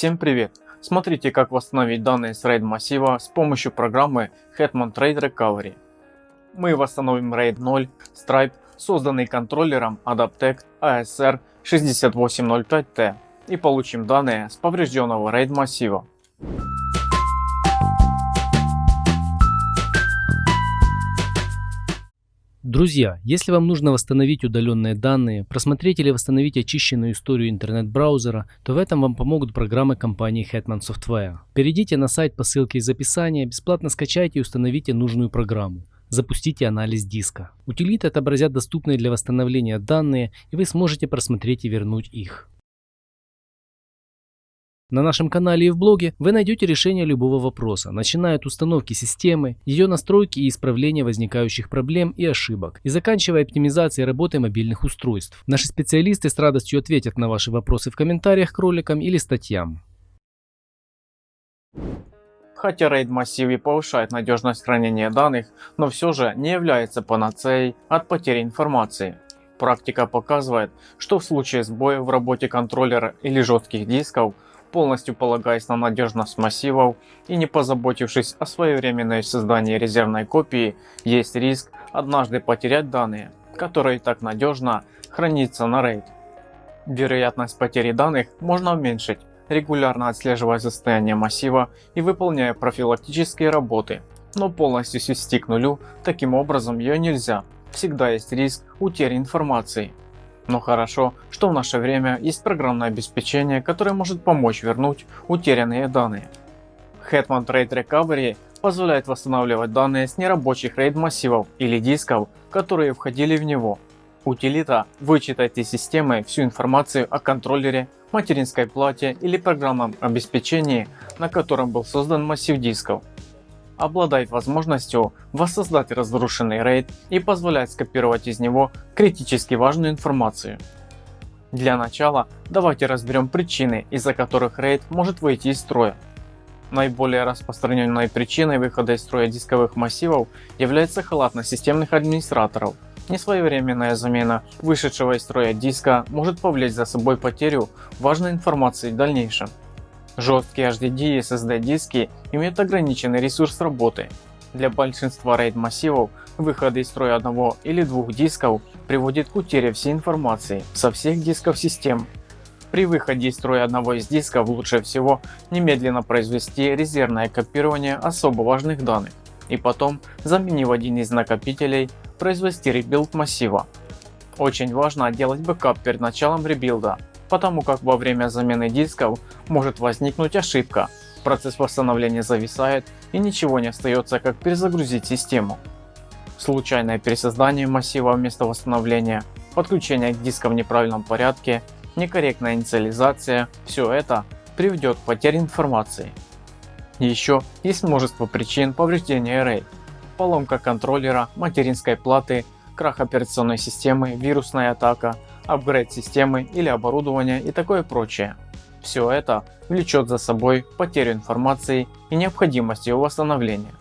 Всем привет! Смотрите как восстановить данные с RAID массива с помощью программы Hetman Trade Recovery. Мы восстановим RAID 0 Stripe, созданный контроллером Adaptec ASR 6805T и получим данные с поврежденного RAID массива. Друзья, если вам нужно восстановить удаленные данные, просмотреть или восстановить очищенную историю интернет-браузера, то в этом вам помогут программы компании Hetman Software. Перейдите на сайт по ссылке из описания, бесплатно скачайте и установите нужную программу. Запустите анализ диска. Утилиты отобразят доступные для восстановления данные и вы сможете просмотреть и вернуть их. На нашем канале и в блоге вы найдете решение любого вопроса, начиная от установки системы, ее настройки и исправления возникающих проблем и ошибок, и заканчивая оптимизацией работы мобильных устройств. Наши специалисты с радостью ответят на ваши вопросы в комментариях к роликам или статьям. Хотя RAID массиве повышает надежность хранения данных, но все же не является панацеей от потери информации. Практика показывает, что в случае сбоя в работе контроллера или жестких дисков полностью полагаясь на надежность массивов и не позаботившись о своевременной создании резервной копии, есть риск однажды потерять данные, которые так надежно хранятся на RAID. Вероятность потери данных можно уменьшить, регулярно отслеживая состояние массива и выполняя профилактические работы, но полностью свести к нулю таким образом ее нельзя, всегда есть риск утери информации. Но хорошо, что в наше время есть программное обеспечение, которое может помочь вернуть утерянные данные. Hetman Trade Recovery позволяет восстанавливать данные с нерабочих RAID массивов или дисков, которые входили в него. Утилита вычитает из системы всю информацию о контроллере, материнской плате или программном обеспечении, на котором был создан массив дисков обладает возможностью воссоздать разрушенный RAID и позволяет скопировать из него критически важную информацию. Для начала давайте разберем причины, из-за которых RAID может выйти из строя. Наиболее распространенной причиной выхода из строя дисковых массивов является халатность системных администраторов. Несвоевременная замена вышедшего из строя диска может повлечь за собой потерю важной информации в дальнейшем. Жесткие HDD и SSD диски имеют ограниченный ресурс работы. Для большинства RAID массивов выходы из строя одного или двух дисков приводит к утере всей информации со всех дисков систем. При выходе из строя одного из дисков лучше всего немедленно произвести резервное копирование особо важных данных и потом, заменив один из накопителей, произвести rebuild массива. Очень важно делать бэкап перед началом rebuild а потому как во время замены дисков может возникнуть ошибка, процесс восстановления зависает и ничего не остается как перезагрузить систему. Случайное пересоздание массива вместо восстановления, подключение к дискам в неправильном порядке, некорректная инициализация – все это приведет к потере информации. Еще есть множество причин повреждения RAID. Поломка контроллера, материнской платы, крах операционной системы, вирусная атака, апгрейд системы или оборудования и такое прочее. Все это влечет за собой потерю информации и необходимость ее восстановления.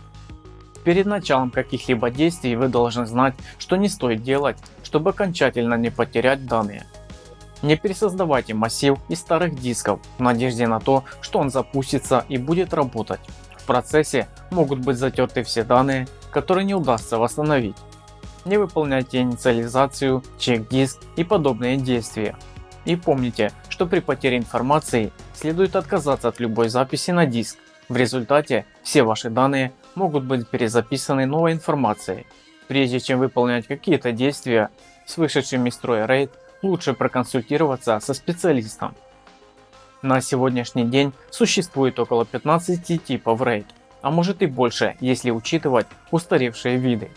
Перед началом каких-либо действий вы должны знать, что не стоит делать, чтобы окончательно не потерять данные. Не пересоздавайте массив из старых дисков в надежде на то, что он запустится и будет работать. В процессе могут быть затерты все данные, которые не удастся восстановить не выполняйте инициализацию, чек-диск и подобные действия. И помните, что при потере информации следует отказаться от любой записи на диск. В результате все ваши данные могут быть перезаписаны новой информацией. Прежде чем выполнять какие-то действия с вышедшим из строя RAID, лучше проконсультироваться со специалистом. На сегодняшний день существует около 15 типов RAID, а может и больше, если учитывать устаревшие виды.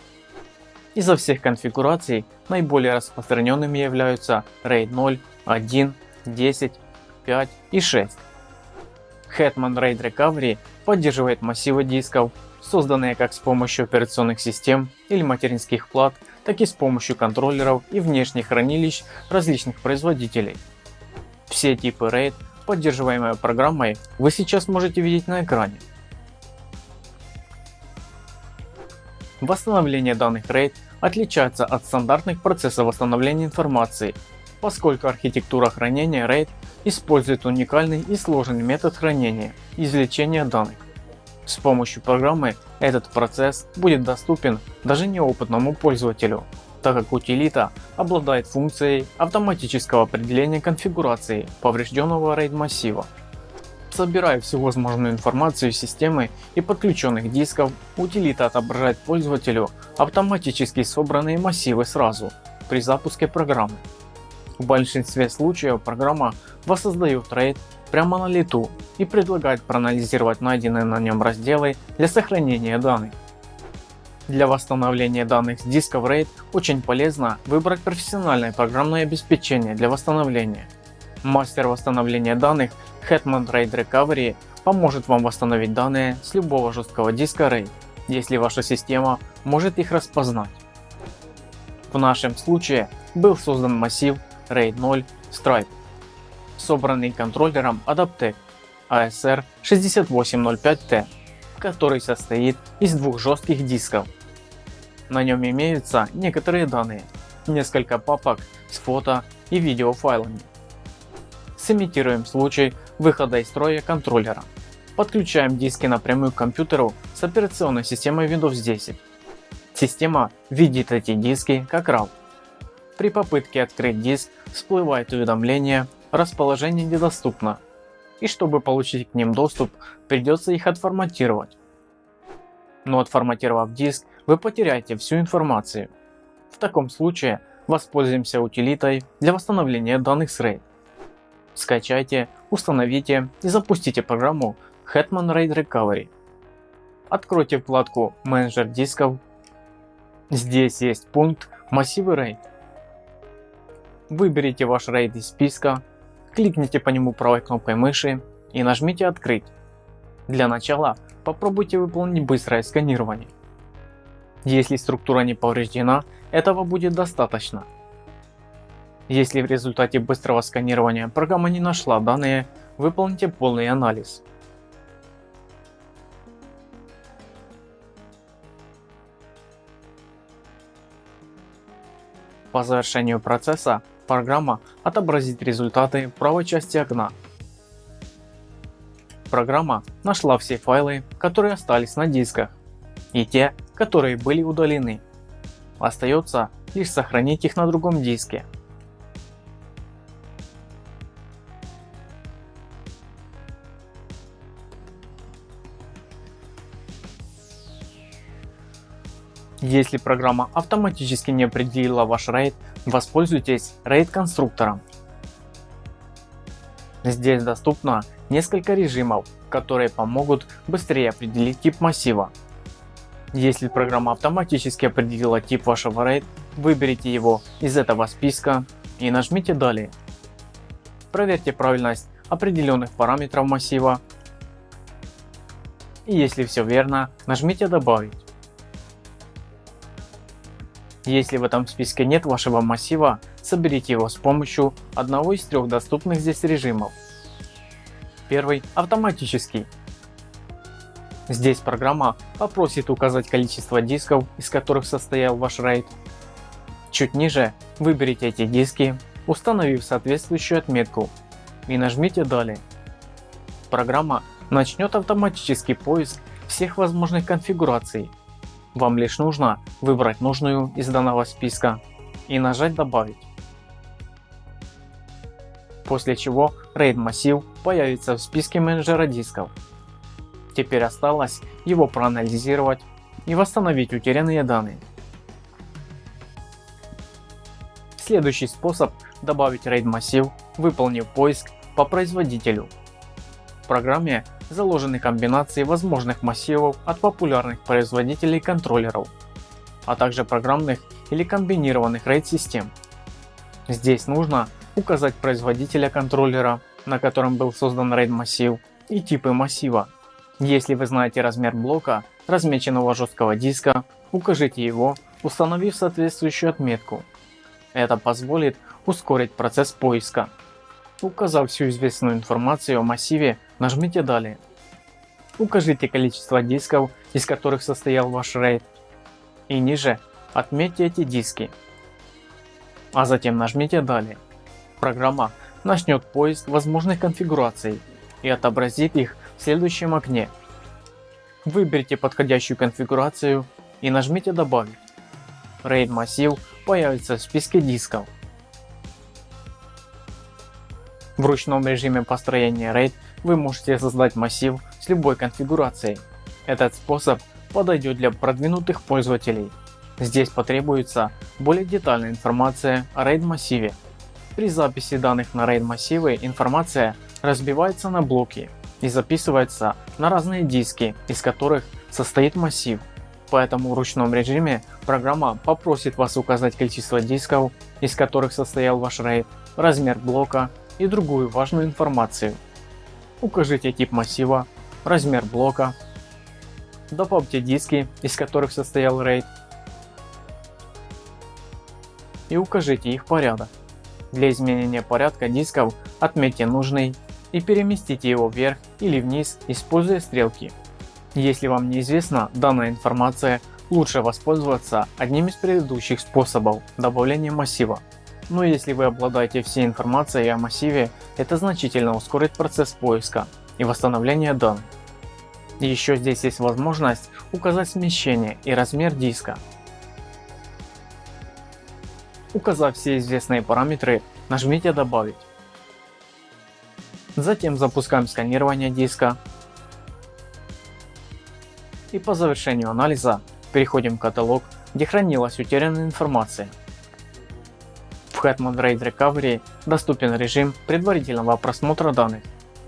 Изо всех конфигураций наиболее распространенными являются RAID 0, 1, 10, 5 и 6. Hetman RAID Recovery поддерживает массивы дисков, созданные как с помощью операционных систем или материнских плат, так и с помощью контроллеров и внешних хранилищ различных производителей. Все типы RAID, поддерживаемые программой, вы сейчас можете видеть на экране. Восстановление данных RAID отличается от стандартных процессов восстановления информации. поскольку архитектура хранения RAID использует уникальный и сложный метод хранения – извлечения данных. С помощью программы этот процесс будет доступен даже неопытному пользователю, так как утилита обладает функцией автоматического определения конфигурации поврежденного RAID массива. Собирая всю возможную информацию системы и подключенных дисков, утилита отображает пользователю автоматически собранные массивы сразу при запуске программы. В большинстве случаев программа воссоздает RAID прямо на лету и предлагает проанализировать найденные на нем разделы для сохранения данных. Для восстановления данных с дисков RAID очень полезно выбрать профессиональное программное обеспечение для восстановления. Мастер восстановления данных Hetman RAID Recovery поможет вам восстановить данные с любого жесткого диска RAID, если ваша система может их распознать. В нашем случае был создан массив RAID 0 Stripe, собранный контроллером Adaptec ASR 6805T, который состоит из двух жестких дисков. На нем имеются некоторые данные, несколько папок с фото и видеофайлами. Сымитируем случай выхода из строя контроллера. Подключаем диски напрямую к компьютеру с операционной системой Windows 10. Система видит эти диски как RAW. При попытке открыть диск всплывает уведомление «Расположение недоступно» и чтобы получить к ним доступ придется их отформатировать. Но отформатировав диск вы потеряете всю информацию. В таком случае воспользуемся утилитой для восстановления данных с RAID. Скачайте, установите и запустите программу Hetman RAID Recovery. Откройте вкладку менеджер дисков. Здесь есть пункт массивы RAID. Выберите ваш RAID из списка, кликните по нему правой кнопкой мыши и нажмите открыть. Для начала попробуйте выполнить быстрое сканирование. Если структура не повреждена, этого будет достаточно. Если в результате быстрого сканирования программа не нашла данные, выполните полный анализ. По завершению процесса программа отобразит результаты в правой части окна. Программа нашла все файлы, которые остались на дисках и те, которые были удалены. Остается лишь сохранить их на другом диске. Если программа автоматически не определила ваш RAID, воспользуйтесь RAID конструктором. Здесь доступно несколько режимов, которые помогут быстрее определить тип массива. Если программа автоматически определила тип вашего RAID, выберите его из этого списка и нажмите далее. Проверьте правильность определенных параметров массива и если все верно, нажмите добавить. Если в этом списке нет вашего массива, соберите его с помощью одного из трех доступных здесь режимов. Первый – автоматический. Здесь программа попросит указать количество дисков, из которых состоял ваш RAID. Чуть ниже выберите эти диски, установив соответствующую отметку и нажмите далее. Программа начнет автоматический поиск всех возможных конфигураций вам лишь нужно выбрать нужную из данного списка и нажать добавить. После чего RAID массив появится в списке менеджера дисков. Теперь осталось его проанализировать и восстановить утерянные данные. Следующий способ добавить RAID массив, выполнив поиск по производителю. В программе заложены комбинации возможных массивов от популярных производителей контроллеров, а также программных или комбинированных RAID систем. Здесь нужно указать производителя контроллера, на котором был создан RAID массив и типы массива. Если вы знаете размер блока, размеченного жесткого диска, укажите его, установив соответствующую отметку. Это позволит ускорить процесс поиска. Указав всю известную информацию о массиве, нажмите далее. Укажите количество дисков, из которых состоял ваш RAID. И ниже отметьте эти диски. А затем нажмите далее. Программа начнет поиск возможных конфигураций и отобразит их в следующем окне. Выберите подходящую конфигурацию и нажмите добавить. RAID массив появится в списке дисков. В ручном режиме построения RAID вы можете создать массив с любой конфигурацией. Этот способ подойдет для продвинутых пользователей. Здесь потребуется более детальная информация о RAID массиве. При записи данных на RAID массивы информация разбивается на блоки и записывается на разные диски, из которых состоит массив. Поэтому в ручном режиме программа попросит вас указать количество дисков, из которых состоял ваш RAID, размер блока и другую важную информацию. Укажите тип массива, размер блока, добавьте диски, из которых состоял RAID и укажите их порядок. Для изменения порядка дисков отметьте нужный и переместите его вверх или вниз, используя стрелки. Если вам неизвестна данная информация, лучше воспользоваться одним из предыдущих способов добавления массива. Но если вы обладаете всей информацией о массиве, это значительно ускорит процесс поиска и восстановления данных. Еще здесь есть возможность указать смещение и размер диска. Указав все известные параметры, нажмите добавить. Затем запускаем сканирование диска. И по завершению анализа переходим в каталог, где хранилась утерянная информация. В Hetman RAID Recovery доступен режим предварительного просмотра данных,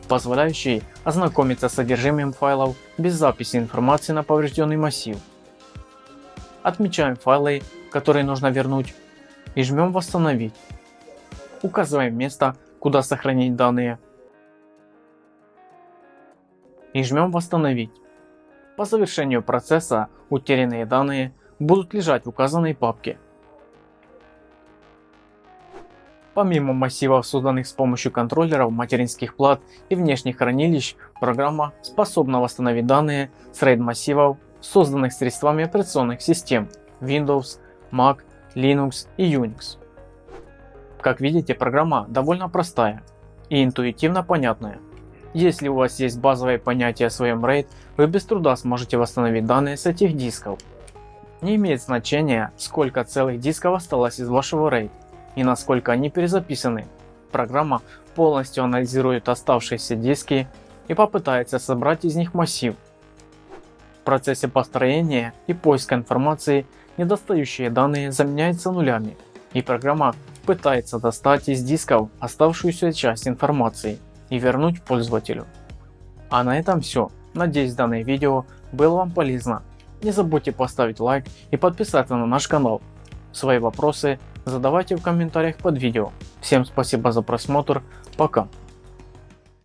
позволяющий ознакомиться с содержимым файлов без записи информации на поврежденный массив. Отмечаем файлы, которые нужно вернуть и жмем восстановить. Указываем место, куда сохранить данные и жмем восстановить. По завершению процесса утерянные данные будут лежать в указанной папке. Помимо массивов, созданных с помощью контроллеров, материнских плат и внешних хранилищ, программа способна восстановить данные с RAID массивов, созданных средствами операционных систем Windows, Mac, Linux и Unix. Как видите, программа довольно простая и интуитивно понятная. Если у вас есть базовое понятие о своем RAID, вы без труда сможете восстановить данные с этих дисков. Не имеет значения, сколько целых дисков осталось из вашего RAID и насколько они перезаписаны. Программа полностью анализирует оставшиеся диски и попытается собрать из них массив. В процессе построения и поиска информации недостающие данные заменяются нулями и программа пытается достать из дисков оставшуюся часть информации и вернуть пользователю. А на этом все. Надеюсь данное видео было вам полезно. Не забудьте поставить лайк и подписаться на наш канал. Свои вопросы задавайте в комментариях под видео. Всем спасибо за просмотр. Пока.